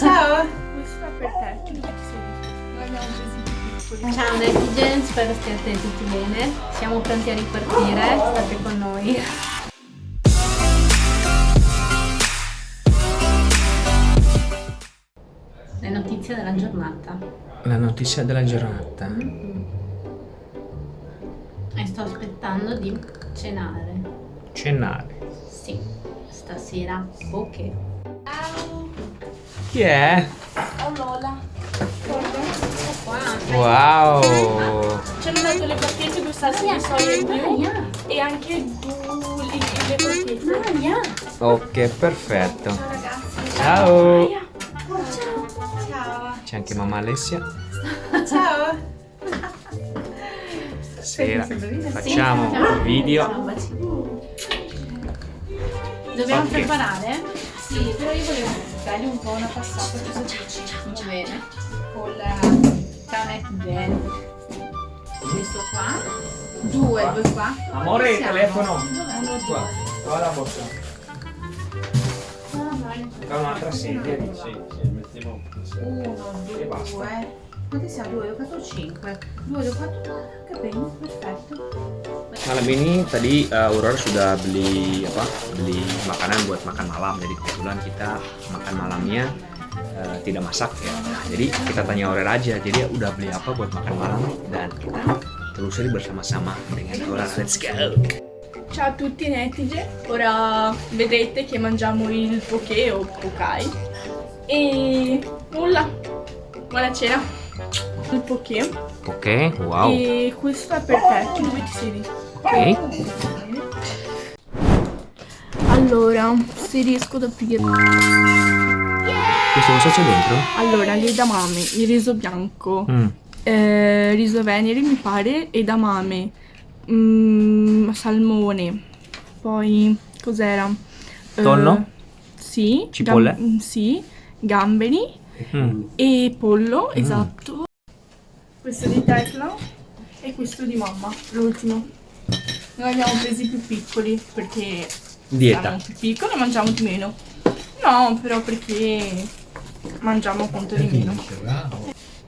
Ciao! È per te. Ciao Netigen, spero stiate tutti bene. Siamo pronti a ripartire, state con noi. Le notizie della giornata. La notizia della giornata. E sto aspettando di cenare. Cenare. Sì, stasera poche. Chi è? Oh Lola. Wow! Ci hanno dato le bacchette con salsa di soia in più e anche due le, crocchette. Ok, perfetto. Ciao ragazzi. Ciao! Ciao. C'è anche mamma Alessia. Ciao. Stasera facciamo il video. Dobbiamo Ok. preparare? Sì, però io volevo dargli un po' una passata così va bene. Con la Ciao Netigen. Questo qua. Due, due qua. Amore, Siamo. telefono. Uno, Qua, due. qua la borsa. Vai. Da un'altra sedia. Uno, E basta. due. Quanti siamo? Due, due, quattro, cinque. Due, due, quattro. Che bene, perfetto. Malam ini tadi uh, Aurora sudah beli apa? Beli makanan buat makan malam. Jadi kebetulan kita makan malamnya uh, tidak masak ya. Nah, jadi kita tanya Aurora aja. Jadi udah beli apa buat makan malam dan kita telusuri bersama-sama dengan Aurora. Let's go. Ciao a tutti netize, ora vedrete che mangiamo il poké o pokai e nulla, buona cena, il poké Oke, wow. e questo è per te, tu dove ti siedi? Oke. Allora, se riesco ad aprire, Questo cosa c'è dentro? allora gli edamame, il riso bianco, Hmm. eh, riso venere mi pare, edamame, mm, salmone, poi cos'era? Eh, Tonno? sì. Cipolle? gam- sì, gamberi Hmm. e pollo, esatto. Questo di Tecla e questo di mamma, l'ultimo. Noi abbiamo presi più piccoli perché Dieta. siamo più piccoli e mangiamo di meno. No, però perché mangiamo appunto di meno.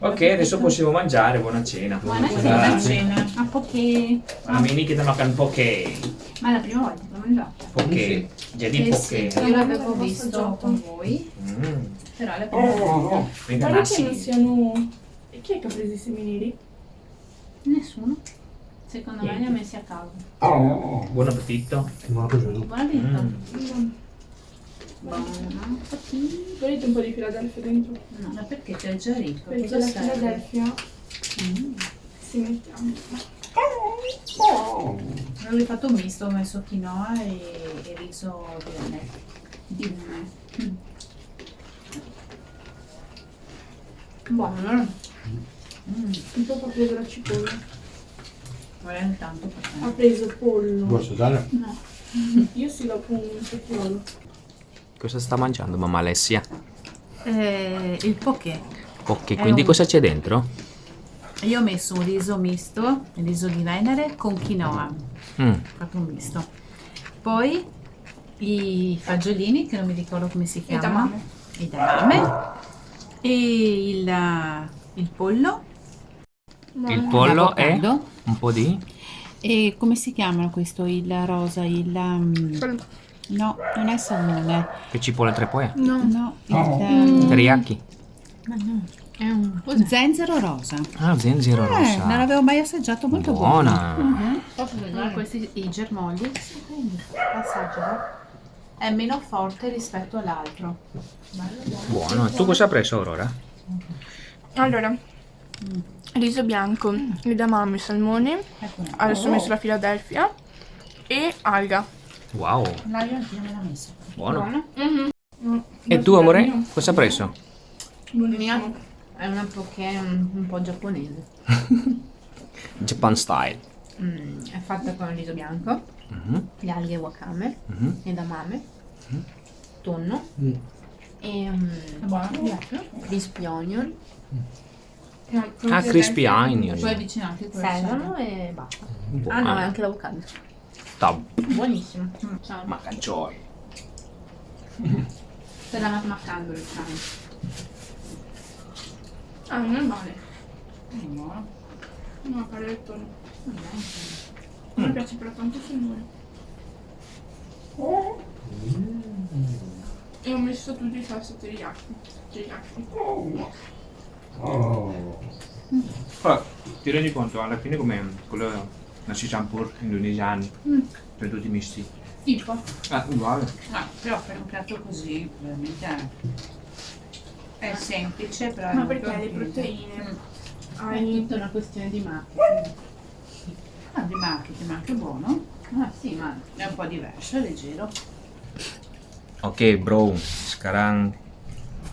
Oke, adesso possiamo mangiare. Buona cena. Buona Buona cena. A poche. Malam ini kita makan poke. Ma è la prima volta che l'ho mangiato. Poke. Jadi Eh sì, poke. io l'avevo visto con voi, Hmm. però è la prima volta. Quindi Guarda che non siano... E chi è che ha preso i semi neri? Nessuno. Secondo me li ha messi a caso. Buon appetito. Buona vita. Mm. Buona. Volete un po' di Philadelphia dentro? No, ma perché c'è già ricco? Perché la? Philadelphia Mm. si mettiamo. Avevo fatto un misto, ho messo quinoa e, e riso di me. Di me. Mm. Buono. Mm. Il papà ha preso la cipolla. Vorrei tanto per Ha preso pollo. Posso dare? No. Io sì dopo un petrolio. Cosa sta mangiando mamma Alessia? Eh, il poké. Ok, È quindi un- cosa c'è dentro? Io ho messo un riso misto, il riso di Venere con quinoa. Mm. Ho fatto un misto. Poi i fagiolini, che non mi ricordo come si chiamano. edamame. I edamame. E il, il pollo. Il pollo e l'avocado. un po' di E come si chiamano questo? Il rosa, il... um, no, non è salmone. che cipolla tre poi? No. No, il... um, Teriyaki. ma no, è un... Zenzero rosa. Ah, zenzero Eh, rossa. non l'avevo mai assaggiato, molto buono. Buona. Posso vedere questi i germogli? Assaggialo. È meno forte rispetto all'altro. Buono. E tu cosa hai preso Aurora? Allora, riso bianco, edamame, salmone. Ecco, Adesso ho messo la Philadelphia e alga. Wow, l'aglio anch'io me l'ha messo. buono. Mhm. E tu amore, cosa hai preso? Buonissimo. È una poké un, un po' giapponese. Japan style. Mm, è fatta con il riso bianco, Mhm, le alghe wakame, mhm. edamame, tonno e buono. um, crispy onion, Ah, crispy onion. poi avvicinati sedano e basta. Ah no, è anche l'avocado. Tab. Buonissimo. Ciao. Makan coy. Stellano maccando il cane. Ah, non è male. Buono. No, paletto no. Non è A me piace però tanto il salmone. E ho messo tutti i salsa teriyaki. Teriyaki. Però ti rendi conto alla fine come quello nasi campur indonesiani, Mm. cioè tutti misti. Tipo? Ah, uguale. Ah, però per un piatto così, veramente è semplice, però è Ma perché le proteine? Mm. È Hai... tutta una questione di marketing. Ah, di marketing, ma anche buono. Ah sì, ma è un po' diverso, è leggero. Oke bro, sekarang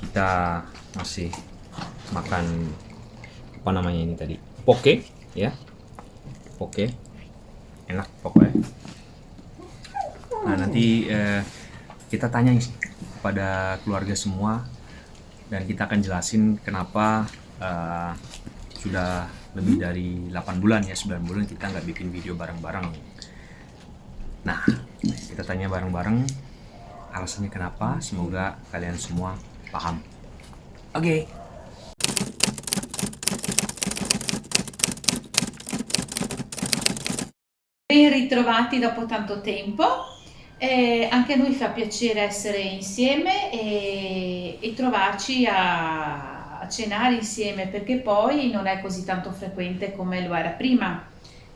kita masih makan apa namanya ini tadi? Poke ya. Poke. Enak pokoknya. Nah nanti eh, kita tanya kepada keluarga semua dan kita akan jelasin kenapa eh, sudah lebih dari 8 bulan ya 9 bulan kita nggak bikin video bareng-bareng. Nah kita tanya bareng-bareng alasannya kenapa? Semoga kalian semua paham. Oke. Ben ritrovati dopo tanto tempo. Eh, anche a noi fa piacere essere insieme e, e trovarci a, a cenare insieme perché poi non è così tanto frequente come lo era prima.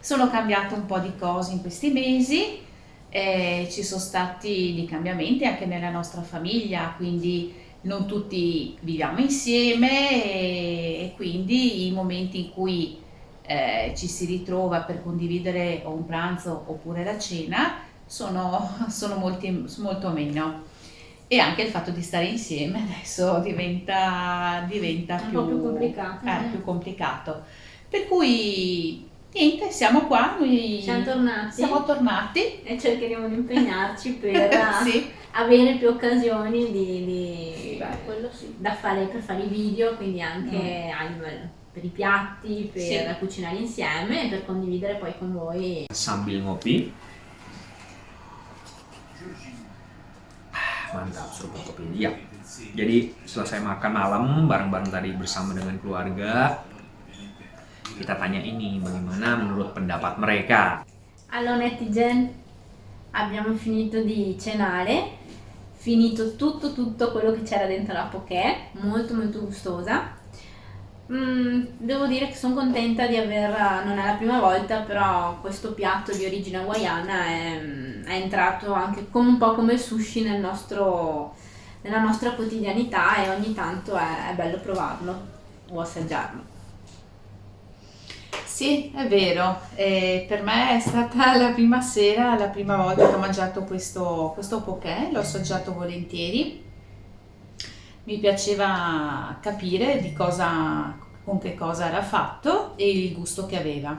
Sono cambiate un po' di cose in questi mesi, eh, ci sono stati dei cambiamenti anche nella nostra famiglia, quindi non tutti viviamo insieme e, e quindi i momenti in cui eh, ci si ritrova per condividere o un pranzo oppure la cena sono, sono molti, molto meno. E anche il fatto di stare insieme adesso diventa, diventa più, più complicato, eh, eh. più complicato. Per cui niente, siamo qua, noi Siamo tornati siamo tornati. e cercheremo di impegnarci per sì. avere più occasioni di, di- Beh, sì. da fare per fare i video, quindi anche a livello- per i piatti, per Sì. cucinare insieme e per condividere poi con voi. sambil ngopi mantap seruput kopi iya jadi selesai makan malam bareng-bareng tadi bersama dengan keluarga kita tanya ini bagaimana menurut pendapat mereka Allora netizen, abbiamo finito di cenare, finito tutto tutto quello che c'era dentro la poké, molto molto gustosa. Mm, devo dire che sono contenta di aver, non è la prima volta, però questo piatto di origine hawaiana è, è entrato anche come un po' come il sushi nel nostro- nella nostra quotidianità e ogni tanto è, è bello provarlo o assaggiarlo. Sì, è vero. Eh, per me è stata la prima sera, la prima volta che ho mangiato questo, questo poké, l'ho assaggiato volentieri. Mi piaceva capire di cosa, con che cosa era fatto e il gusto che aveva.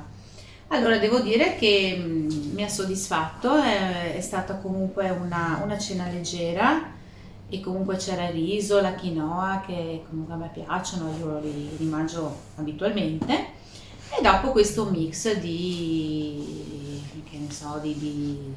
Allora, devo dire che mm, mi ha soddisfatto, è, è stata comunque una, una cena leggera e comunque c'era il riso, la quinoa che comunque a me piacciono, io li, li mangio abitualmente. E dopo questo mix di, che ne so, di, di-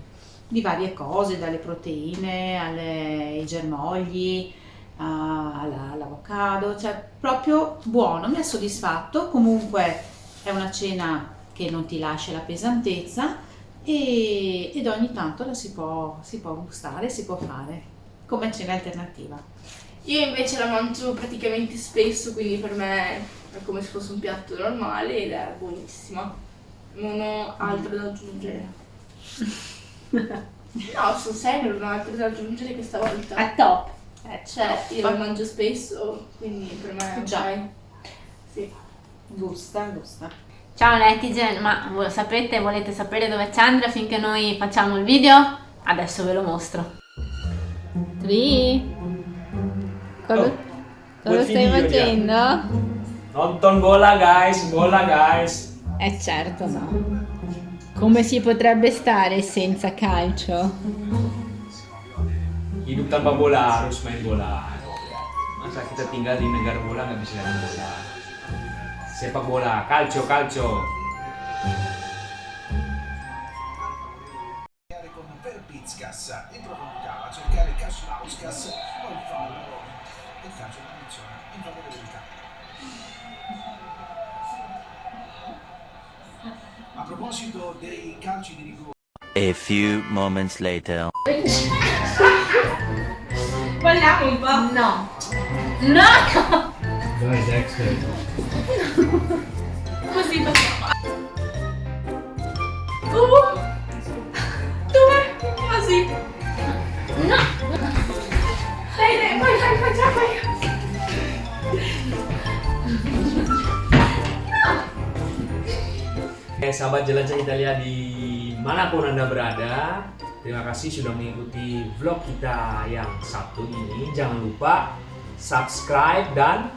di varie cose, dalle proteine ai germogli, all'avocado, cioè proprio buono, mi ha soddisfatto. Comunque è una cena che non ti lascia la pesantezza e, ed ogni tanto la si può, si può gustare, si può fare come cena alternativa. Io invece la mangio praticamente spesso, quindi per me è come se fosse un piatto normale ed è buonissima. Non ho altro da aggiungere. No, sono serio, non ho altro da aggiungere questa volta. È top! È Cioè, io la mangio spesso, quindi per me è Già. Sì. Gusta, gusta. Ciao netizen, ma saprete, volete sapere dove c'è Andrea finché noi facciamo il video? Adesso ve lo mostro. Tri? Cosa, Oh, cosa stai video, ya. facendo? nonton bola guys bola guys Eh certo no. Come si potrebbe stare senza calcio? Tanpa bola harus main bola masa kita tinggal di negara bola nggak bisa main bola sepak bola calcio calcio. Con Verbitskas e provocava a cercare Kaslauskas poi fallo e il calcio non funziona in propria verità. A proposito dei calci di rigore, A few moments later. Balliamo un po'. No. No! Dai Dexter. Così facciamo. Uh, due, così. No! Dai, dai, vai, vai, vai, già, vai. Eh, sahabat jelajah Italia di mana pun anda berada, terima kasih sudah mengikuti vlog kita yang satu ini. Jangan lupa subscribe dan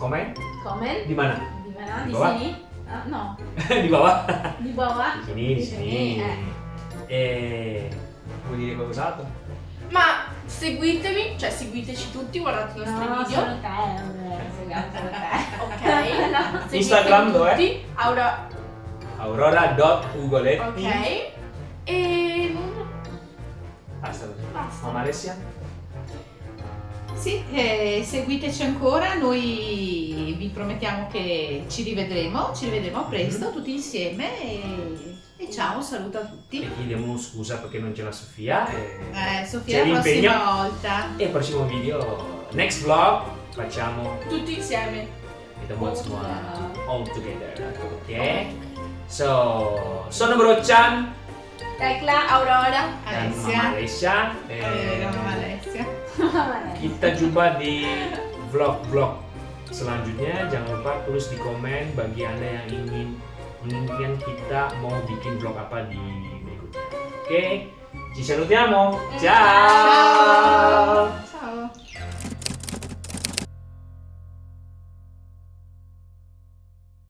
komen Comment? di mana? Di mana? Di bawah? sini? Ah, no. di bawah. Di bawah? Di sini, di sini. eh. Eh, vuoi dire qualcos'altro? Ma seguitemi, cioè seguiteci tutti, guardate i nostri No, video. solo te, vabbè, solo te. Ok. Instagram dov'è? tutti. Aura, Aurora.ugoletti ok. E Basta. Basta. Mamma Alessia? Sì, eh, seguiteci ancora, noi vi promettiamo che ci rivedremo, ci rivedremo presto tutti insieme e, e ciao, saluto a E tutti. chiediamo scusa perché non c'è la Sofia. E... Eh, Sofia, la prossima volta. E il prossimo video, next vlog, facciamo tutti insieme. kita buat semua all together. Oke. So, sono Brochan Tecla, Aurora. dan Alessia. Mama Alessia. Eh, Alessia. kita jumpa di vlog-vlog selanjutnya. Jangan lupa tulis di komen bagi anda yang ingin menginginkan kita mau bikin vlog apa di berikutnya. Oke, ci salutiamo. Ciao.